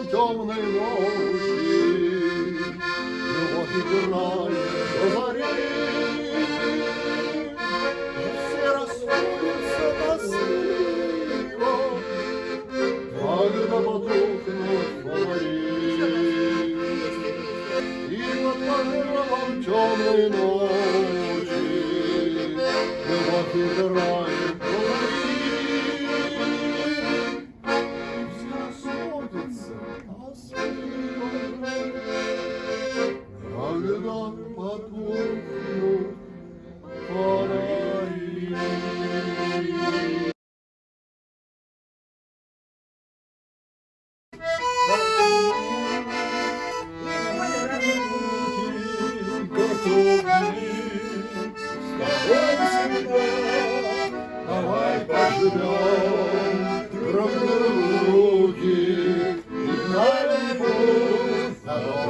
склон темной ночи. Ну вот играет до зари, все расходятся тоскливо, когда потухнут фонари. И под покровом темной ночи, любовь играет. Друг другу руки, и на любовь здоровье.